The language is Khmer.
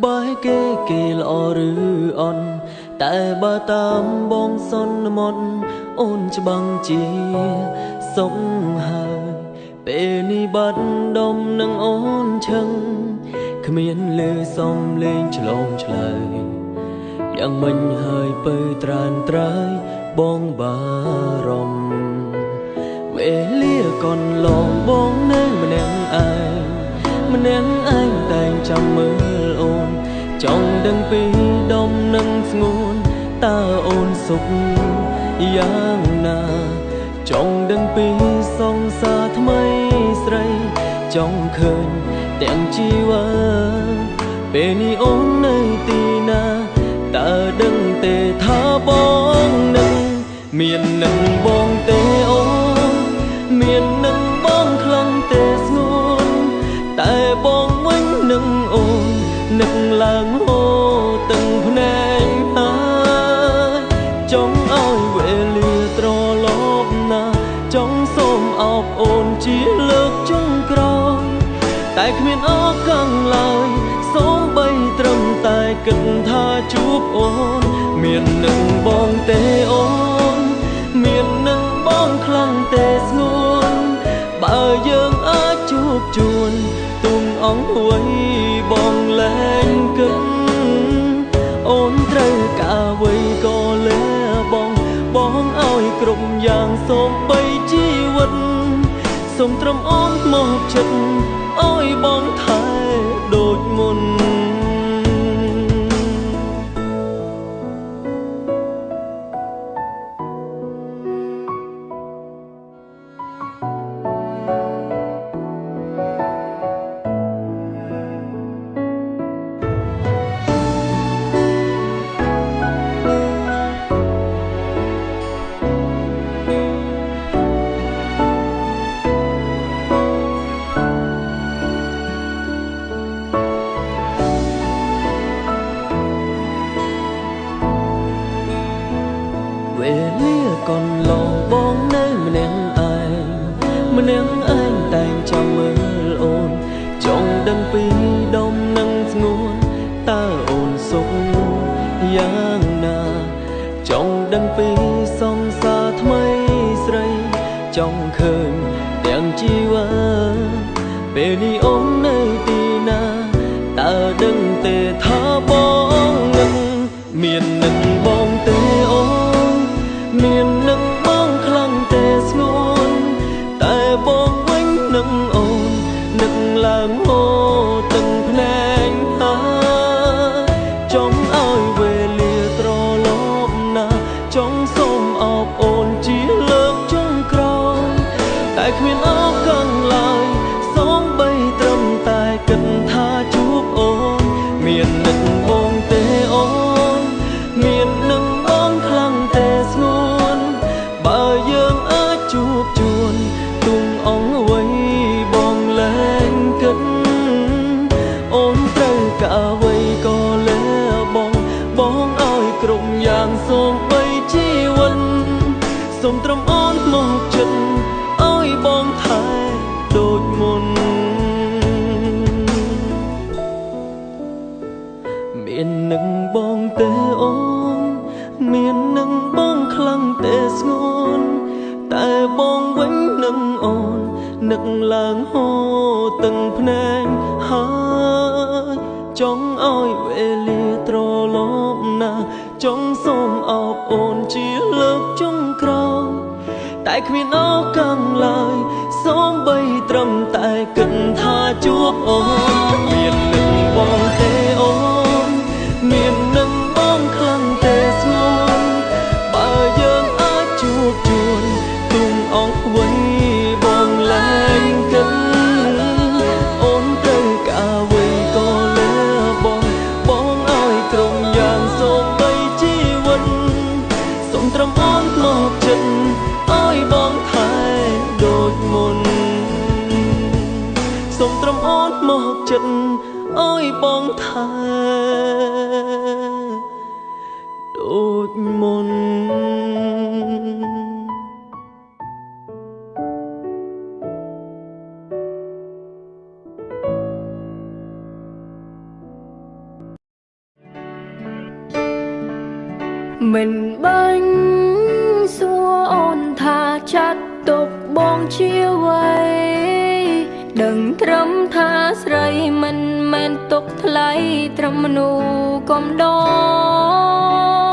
ក្បែរគេគេល្អឬអន់តែបើតាមបងសន្មត់អូនច្បាំងជាសុខហើយពេលនេះបាត់ដុំនឹងអូនឈឹងគ្មានលើសំលេងឆ្លងឆ្លើយយ៉ាងមិញហើយពើត្រានត្រើយបងបារម្ភវេលាកន្លងបងនៅម្នាក់ឯងម្នាក់ឯងតែងចាំមើល ចង់ដឹងពីដុំនឹងស្ងួនតើអូនសុខយ៉ាងណាចង់ដឹងពីសង្សារថ្មីស្រីចង់ឃើញទាំងជីវិតពេលនេះអូននៅទីណាតើដឹងទេថាបងនឹងមាននឹងបង ហូរទាំងភ្នែកហើយចង់ឲ្យវេលាត្រឡប់ណាចង់សូមអបអូនជាលើកចុងក្រោយតែគ្មានអរកាំងឡើយសូមបីត្រឹមតែគិតថាជួបអូន មាននឹងបងទេអូន មាននឹងបងខ្លាំងទេស្ងួន បើយើងអាចជួបជួនទុំអងហួយ មត្រឹមអូនមកចិត្ត នាក់ឯងតែងចាំមើលអូន ចង់ដឹងពីដុំនឹងស្ងួនតើអូនសុខយ៉ាងណា ចង់ដឹងពីសង្សារថ្មីស្រី ចង់ឃើញទាំងជីវិតពេលនេះអូននៅទីណាតើដឹងទេថាបងនឹងមាននឹងបង នឹងអូននឹកឡើងហូរទាំងភ្នែកហើយចង់ឲ្យវេលាត្រឡប់ណាចង់សូមអបអូនជាលើកចុងក្រោយតែគ្មានអរកាំងឡើយសូមបីត្រឹមតែគិតថាជួបអូនមាននឹកបង សូមត្រឹមអូនមកចិត្តឲ្យបងថែដូចមុនមាននឹងបងទេអូន មាននឹងបងខ្លាំងទេស្ងួន តែបងវិញនឹងអូននឹកឡើងហូរទាំងភ្នែកហើយចង់ឲ្យវេលាត្រឡប់ណាចង់សូមអបអូនជាលើកចុងក្រោយតែ គ្មានអរកាំងឡើយសូមបីត្រឹមតែគិតថាជួបអូនមាននឹងបងទេ ចិត្តឲ្យបងថែដូចមុនបមិនបាញ់សួរអូនថាចាត់ទុកបងជាអ្វី ដឹងត្រឹមថាស្រីមិនមែនទុកថ្លៃត្រឹមមនុស្សកំដរ